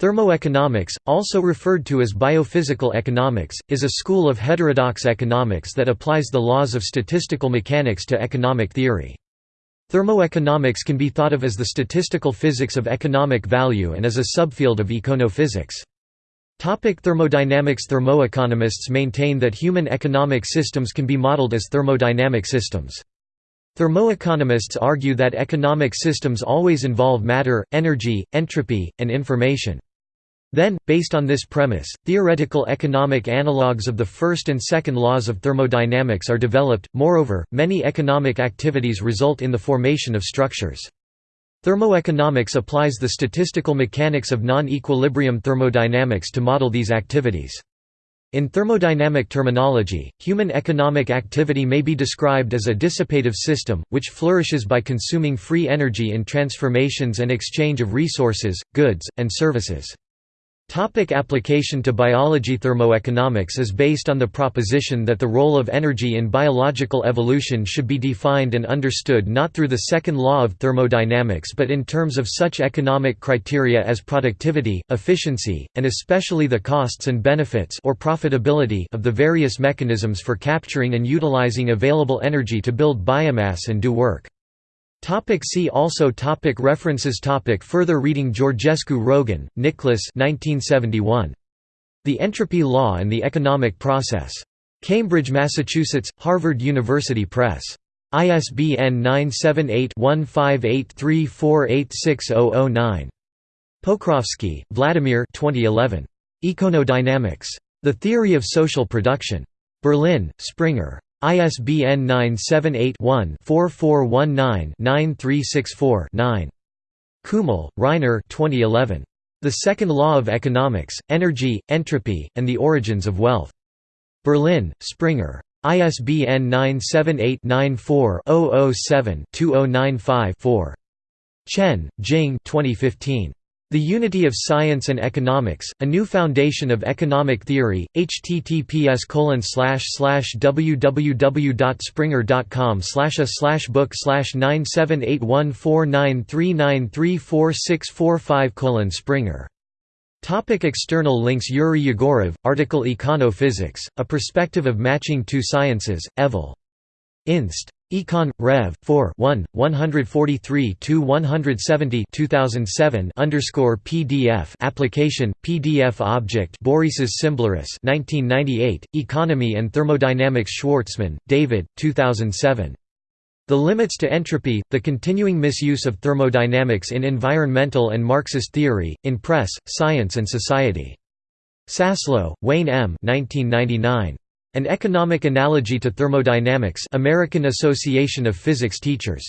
Thermoeconomics, also referred to as biophysical economics, is a school of heterodox economics that applies the laws of statistical mechanics to economic theory. Thermoeconomics can be thought of as the statistical physics of economic value and as a subfield of econophysics. Topic thermodynamics Thermoeconomists maintain that human economic systems can be modeled as thermodynamic systems. Thermoeconomists argue that economic systems always involve matter, energy, entropy, and information. Then, based on this premise, theoretical economic analogues of the first and second laws of thermodynamics are developed. Moreover, many economic activities result in the formation of structures. Thermoeconomics applies the statistical mechanics of non-equilibrium thermodynamics to model these activities. In thermodynamic terminology, human economic activity may be described as a dissipative system, which flourishes by consuming free energy in transformations and exchange of resources, goods, and services. Topic application to biology Thermoeconomics is based on the proposition that the role of energy in biological evolution should be defined and understood not through the second law of thermodynamics but in terms of such economic criteria as productivity, efficiency, and especially the costs and benefits or profitability of the various mechanisms for capturing and utilizing available energy to build biomass and do work. Topic see also topic References topic Further reading Georgescu Roegen, Nicholas 1971. The Entropy Law and the Economic Process. Cambridge, Massachusetts, Harvard University Press. ISBN 978-1583486009. Pokrovsky, Vladimir 2011. Econodynamics. The Theory of Social Production. Berlin, Springer. ISBN 978-1-4419-9364-9. Kümmel, Reiner 2011. The Second Law of Economics, Energy, Entropy, and the Origins of Wealth. Berlin, Springer. ISBN 978-94-007-2095-4. Chen, Jing 2015. The Unity of Science and Economics, A New Foundation of Economic Theory, https www.springer.com a slash book 9781493934645 Springer. Topic external links Yuri Yegorov, article Econophysics, A Perspective of Matching Two Sciences, Evil. Inst. Econ. Rev. 4 1, 143–170 2007 underscore PDF application, PDF object Borisas Cimbleris 1998, Economy and Thermodynamics Schwartzman, David, 2007. The Limits to Entropy, The Continuing Misuse of Thermodynamics in Environmental and Marxist Theory, in Press, Science and Society. Saslow, Wayne M. 1999. An Economic Analogy to Thermodynamics American Association of Physics Teachers